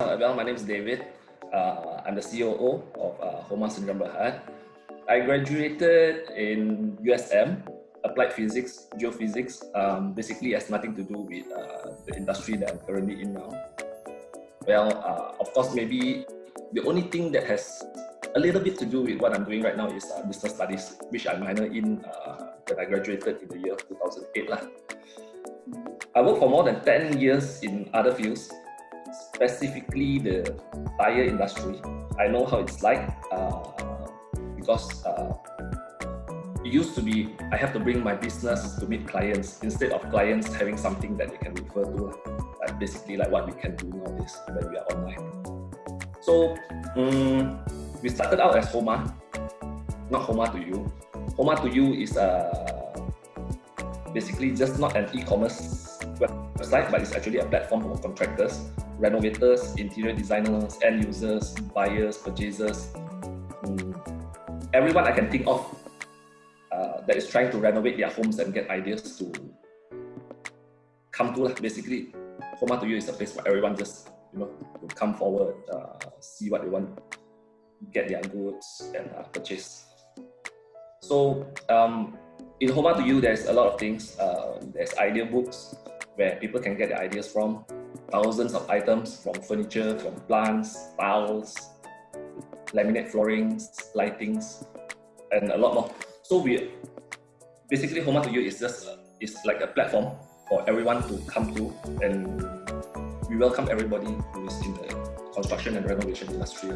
Uh, well, my name is David. Uh, I'm the COO of uh, Homa Sdn Bhd. I graduated in USM, Applied Physics, Geophysics. Um, basically, has nothing to do with uh, the industry that I'm currently in now. Well, uh, of course, maybe the only thing that has a little bit to do with what I'm doing right now is uh, business studies, which I minor in uh, when I graduated in the year 2008. Lah. I worked for more than 10 years in other fields, specifically the tire industry. I know how it's like uh, because uh, it used to be I have to bring my business to meet clients instead of clients having something that they can refer to, like basically like what we can do nowadays when we are online. So um, we started out as Homa, not Homa to you. Homa to you is uh, basically just not an e-commerce website, but it's actually a platform for contractors, renovators, interior designers, end users, buyers, purchasers, um, everyone I can think of uh, that is trying to renovate their homes and get ideas to come to. Basically, Homa to you is a place for everyone just you know to come forward, uh, see what they want, get their goods and uh, purchase. So um, in Homa to you, there's a lot of things. Uh, there's idea books where people can get their ideas from. Thousands of items from furniture, from plants, tiles, laminate floorings, lightings, and a lot more. So we basically Homa to you is just is like a platform for everyone to come to and we welcome everybody who is in the construction and renovation industry.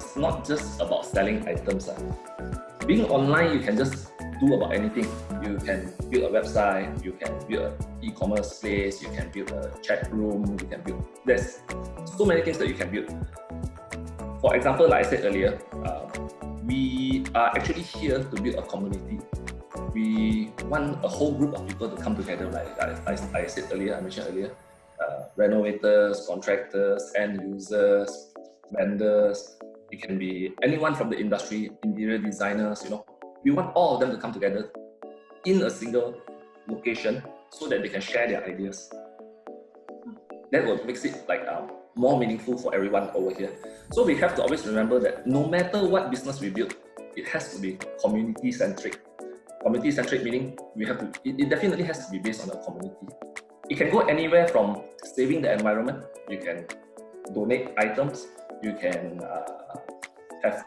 It's not just about selling items. Uh. Being online, you can just do about anything. You can build a website, you can build an e-commerce place, you can build a chat room, you can build, there's so many things that you can build. For example, like I said earlier, uh, we are actually here to build a community we want a whole group of people to come together, like I, I, I said earlier, I mentioned earlier, uh, renovators, contractors, end users, vendors, it can be anyone from the industry, interior designers, you know. We want all of them to come together in a single location so that they can share their ideas. That will make it like um, more meaningful for everyone over here. So we have to always remember that no matter what business we build, it has to be community-centric community centric meaning we have to it, it, definitely has to be based on the community it can go anywhere from saving the environment you can donate items you can uh, have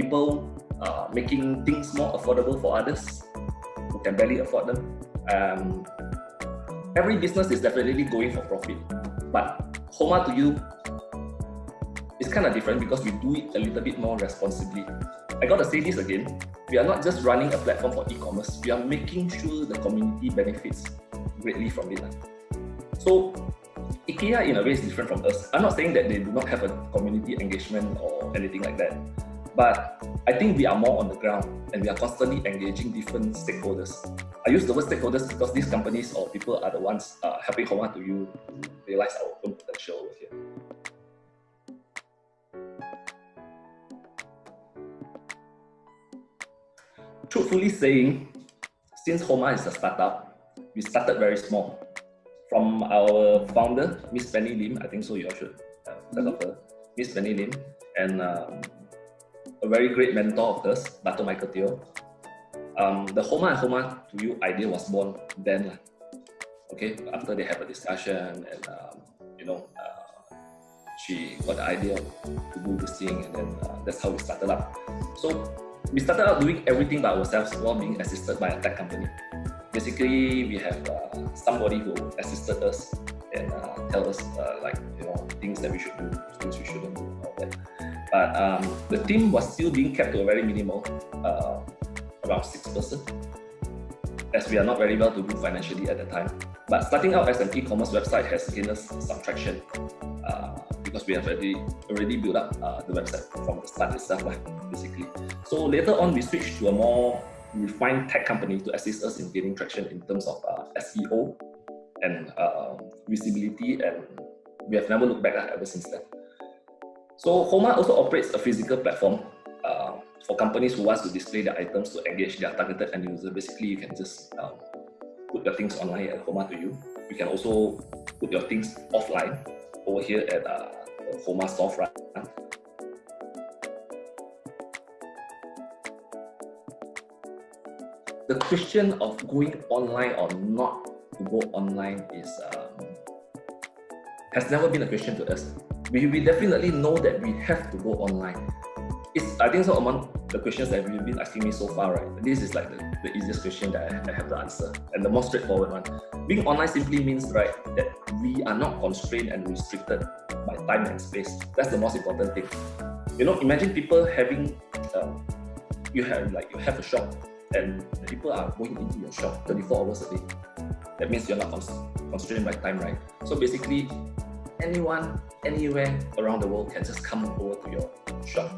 people uh, making things more affordable for others. Who can barely afford them. Um, every business is definitely going for profit. But Homa to you is kind of different because we do it a little bit more responsibly. I gotta say this again, we are not just running a platform for e-commerce, we are making sure the community benefits greatly from it. So IKEA in a way is different from us. I'm not saying that they do not have a community engagement or anything like that, but I think we are more on the ground and we are constantly engaging different stakeholders. I use the word stakeholders because these companies or people are the ones uh, helping Homa to you realize our own potential over here. truthfully saying, since Homa is a startup, we started very small. From our founder, Miss Penny Lim, I think so you all should uh, heard of her, Miss Penny Lim, and um, very great mentor of hers, Dr. Michael Teo. Um, the Homa and Homa to You idea was born then. Okay, after they have a discussion and um, you know, uh, she got the idea to do this thing and then uh, that's how we started up. So we started out doing everything by ourselves while being assisted by a tech company. Basically, we have uh, somebody who assisted us and uh, tell us uh, like you know things that we should do, things we shouldn't do. But um, the team was still being kept to a very minimal, uh, around six person, as we are not very well to do financially at the time. But starting out as an e-commerce website has gained us some traction. Uh, because we have already already built up uh, the website from the start itself, basically. So later on, we switched to a more refined tech company to assist us in gaining traction in terms of uh, SEO and uh, visibility, and we have never looked back ever since then. So Homa also operates a physical platform uh, for companies who want to display their items to engage their targeted end user. Basically, you can just um, put your things online at Homa to you. You can also put your things offline over here at uh, Homa storefront. The question of going online or not to go online is um, has never been a question to us. We, we definitely know that we have to go online. It's, I think so among the questions that you've been asking me so far, right? This is like the, the easiest question that I, I have to answer and the most straightforward one. Being online simply means, right, that we are not constrained and restricted by time and space. That's the most important thing. You know, imagine people having, um, you have like you have a shop and people are going into your shop 24 hours a day. That means you're not constrained by time, right? So basically, anyone, anywhere around the world can just come over to your shop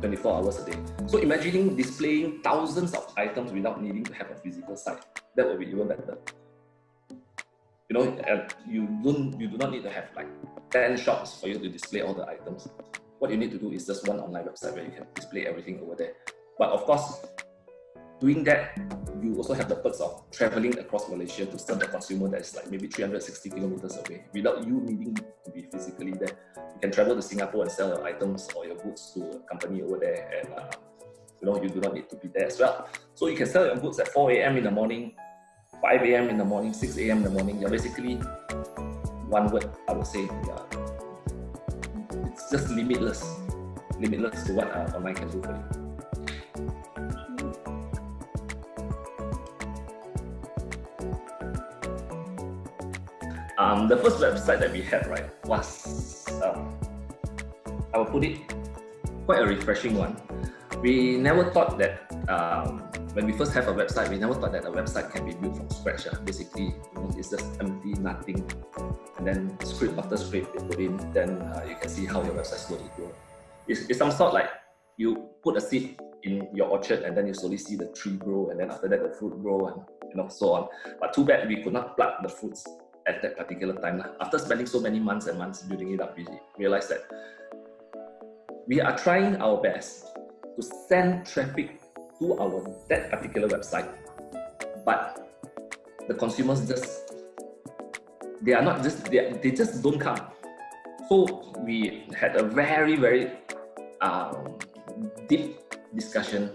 24 hours a day. So imagining displaying thousands of items without needing to have a physical site, that would be even better. You know, you don't you do not need to have like 10 shops for you to display all the items. What you need to do is just one online website where you can display everything over there. But of course, doing that, you also have the perks of traveling across Malaysia to serve the consumer that is like maybe 360 kilometers away without you needing to be physically there. You can travel to Singapore and sell your items or your goods to a company over there and uh, you know, you do not need to be there as well. So you can sell your goods at 4 a.m. in the morning, 5 a.m. in the morning, 6 a.m. in the morning. You're basically one word, I would say, yeah. It's just limitless, limitless to what uh, online can do for you. Um, the first website that we had, right, was, um, I will put it, quite a refreshing one. We never thought that um, when we first have a website, we never thought that a website can be built from scratch. Uh. Basically, you know, it's just empty, nothing. And then script after script they put in, then uh, you can see how your website slowly grow. It's, it's some sort like you put a seed in your orchard and then you slowly see the tree grow and then after that the fruit grow and you know so on. But too bad we could not pluck the fruits at that particular time. After spending so many months and months building it up, we realized that we are trying our best to send traffic to our that particular website, but the consumers just they are not just they, they just don't come. So we had a very very um, deep discussion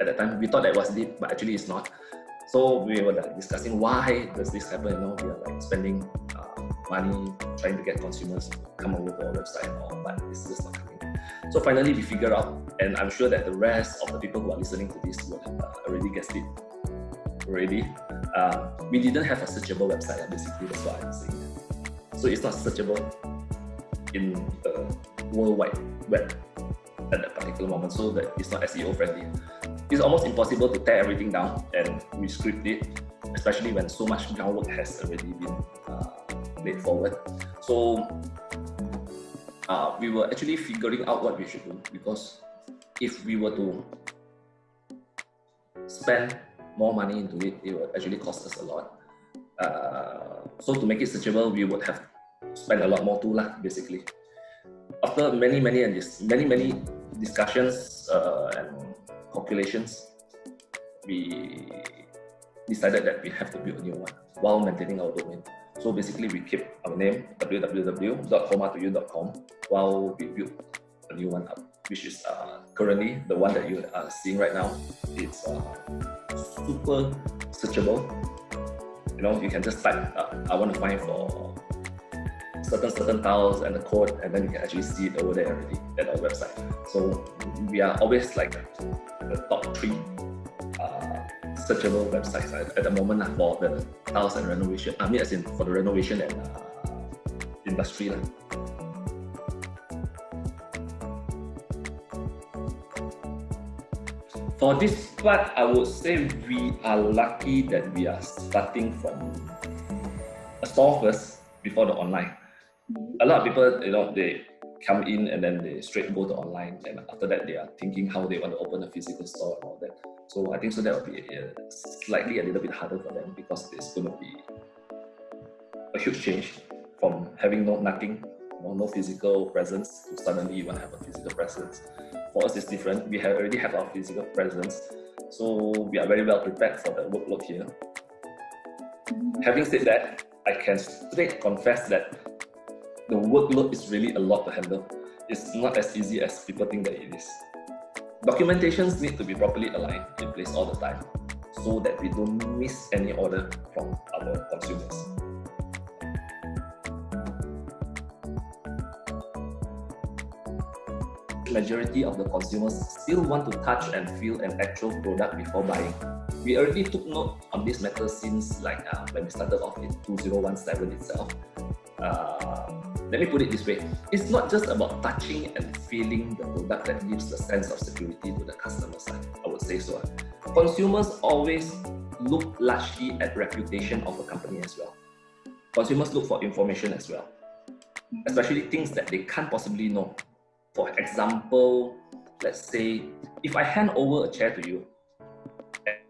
at the time. We thought that was deep, but actually it's not. So we were like discussing why does this happen? You know, we are like spending uh, money trying to get consumers to come over to our website and all, but it's just not coming. So finally, we figured out, and I'm sure that the rest of the people who are listening to this will uh, already guessed it already. Uh, we didn't have a searchable website, basically, that's why I'm saying. So it's not searchable in the World Wide Web at that particular moment, so that it's not SEO friendly it's almost impossible to tear everything down and rescript it, especially when so much groundwork has already been uh, laid forward. So uh, we were actually figuring out what we should do because if we were to spend more money into it, it would actually cost us a lot. Uh, so to make it searchable, we would have spent a lot more too, lah, basically. After many, many and many, many discussions uh, calculations, we decided that we have to build a new one while maintaining our domain. So basically, we keep our name www.homatoyou.com while we build a new one up, which is uh, currently the one that you are seeing right now. It's uh, super searchable. You know, you can just type, uh, I want to find for certain certain tiles and the code, and then you can actually see it over there already at our website. So we are always like the top three uh, searchable websites at, at the moment uh, for the house and renovation. I mean, as in for the renovation and uh, industry. Uh. For this part, I would say we are lucky that we are starting from a store first before the online. A lot of people, you know, they come in and then they straight go to online and after that they are thinking how they want to open a physical store and all that. So I think so that will be uh, slightly a little bit harder for them because it's going to be a huge change from having no nothing, you know, no physical presence to suddenly you want to have a physical presence. For us, it's different. We have already have our physical presence, so we are very well prepared for the workload here. Having said that, I can straight confess that the workload is really a lot to handle. It's not as easy as people think that it is. Documentations need to be properly aligned in place all the time so that we don't miss any order from our consumers. Majority of the consumers still want to touch and feel an actual product before buying. We already took note on this matter since like uh, when we started off in 2017 itself. Uh, let me put it this way. It's not just about touching and feeling the product that gives the sense of security to the customer side. I would say so. Ah. Consumers always look largely at reputation of a company as well. Consumers look for information as well, especially things that they can't possibly know. For example, let's say if I hand over a chair to you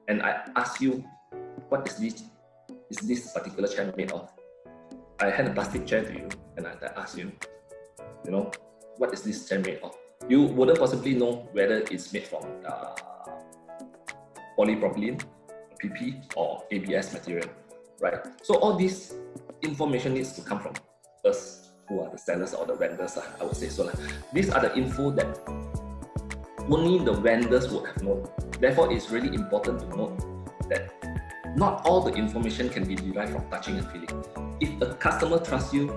and I ask you, what is this, is this particular chair made of? I hand a plastic chair to you and I, ask you, you know, what is this chair made of? You wouldn't possibly know whether it's made from uh, polypropylene, PP, or ABS material, right? So all this information needs to come from us who are the sellers or the vendors, I would say so. These are the info that only the vendors would have known. Therefore, it's really important to note that not all the information can be derived from touching and feeling. If a customer trusts you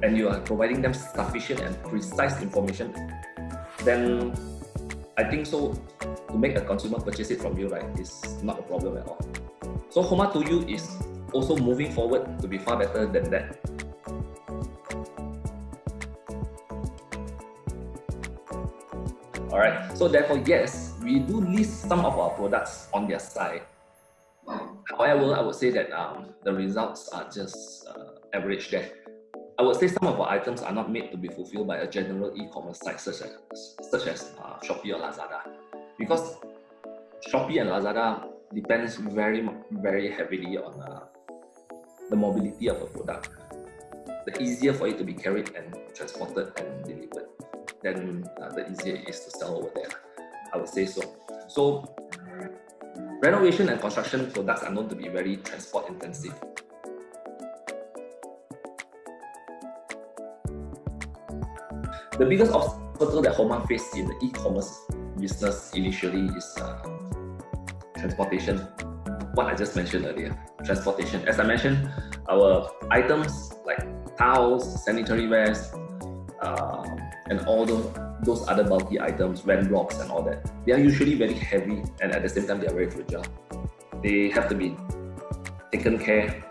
and you are providing them sufficient and precise information, then I think so to make a consumer purchase it from you, right, is not a problem at all. So Homa to you is also moving forward to be far better than that. Alright, so therefore, yes, we do list some of our products on their site. However, I would say that um, the results are just uh, average there. I would say some of our items are not made to be fulfilled by a general e-commerce site such as, such as uh, Shopee or Lazada. Because Shopee and Lazada depends very, very heavily on uh, the mobility of a product. The easier for it to be carried and transported and delivered, then uh, the easier it is to sell over there. I would say so. So renovation and construction products are known to be very transport intensive. The biggest obstacle that Homa faced in the e-commerce business initially is uh, transportation. What I just mentioned earlier, transportation. As I mentioned, our items like towels, sanitary wares, uh, and all those, those other bulky items, van blocks and all that, they are usually very heavy and at the same time they are very fragile. They have to be taken care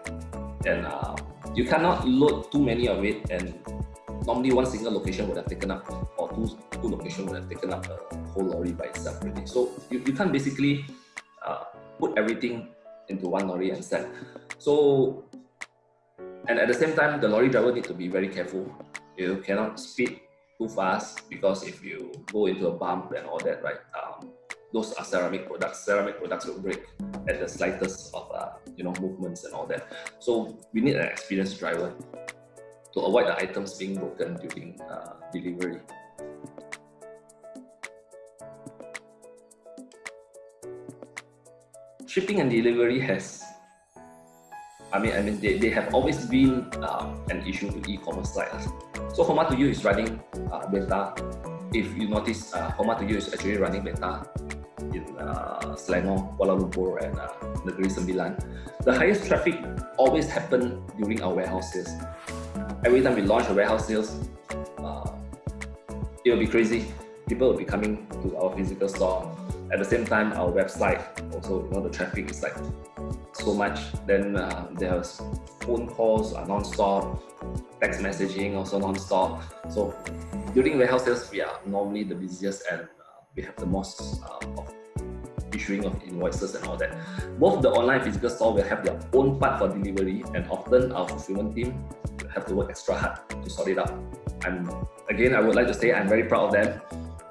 and uh, you cannot load too many of it and normally one single location would have taken up, or two, two locations would have taken up a whole lorry by itself already. So you, you can't basically uh, put everything into one lorry and sell. So, and at the same time, the lorry driver need to be very careful. You cannot speed too fast because if you go into a bump and all that, right, um, those are ceramic products. Ceramic products will break at the slightest of uh, you know movements and all that. So we need an experienced driver to avoid the items being broken during uh, delivery. Shipping and delivery has, I mean, I mean, they, they have always been uh, an issue to e-commerce sites. So Homa to you is running uh, beta. If you notice, uh, Homa to you is actually running beta in uh, Selangor, Kuala Lumpur, and uh, Negeri Sembilan. The highest traffic always happen during our warehouse sales every time we launch a warehouse sales, uh, it will be crazy. People will be coming to our physical store. At the same time, our website also, you know, the traffic is like so much. Then uh, there's phone calls are non-stop, text messaging also non-stop. So during warehouse sales, we are normally the busiest and uh, we have the most uh, of issuing of invoices and all that. Both the online physical store will have their own part for delivery and often our fulfillment team will have to work extra hard to sort it out. And again, I would like to say I'm very proud of them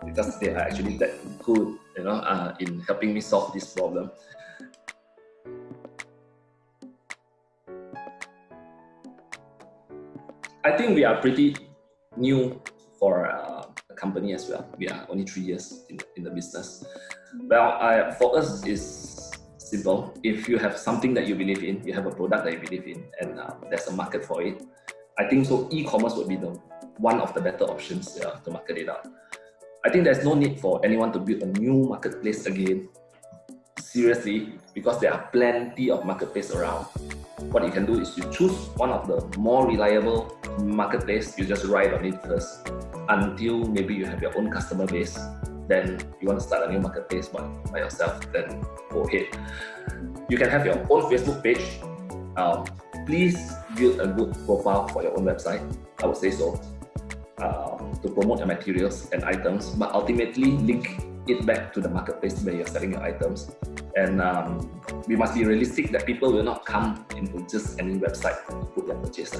because they are actually that good, you know, uh, in helping me solve this problem. I think we are pretty new for uh, a company as well. We are only three years in, in the business. Well, I, for us, is simple. If you have something that you believe in, you have a product that you believe in, and uh, there's a market for it, I think so e-commerce would be the one of the better options to market it out. I think there's no need for anyone to build a new marketplace again, seriously, because there are plenty of marketplace around. What you can do is you choose one of the more reliable marketplace, you just ride on it first until maybe you have your own customer base then you want to start a new marketplace by, by yourself, then go ahead. You can have your own Facebook page. Um, please build a good profile for your own website. I would say so. Um, to promote your materials and items, but ultimately link it back to the marketplace where you're selling your items. And um, we must be realistic that people will not come into just any website to put their purchase.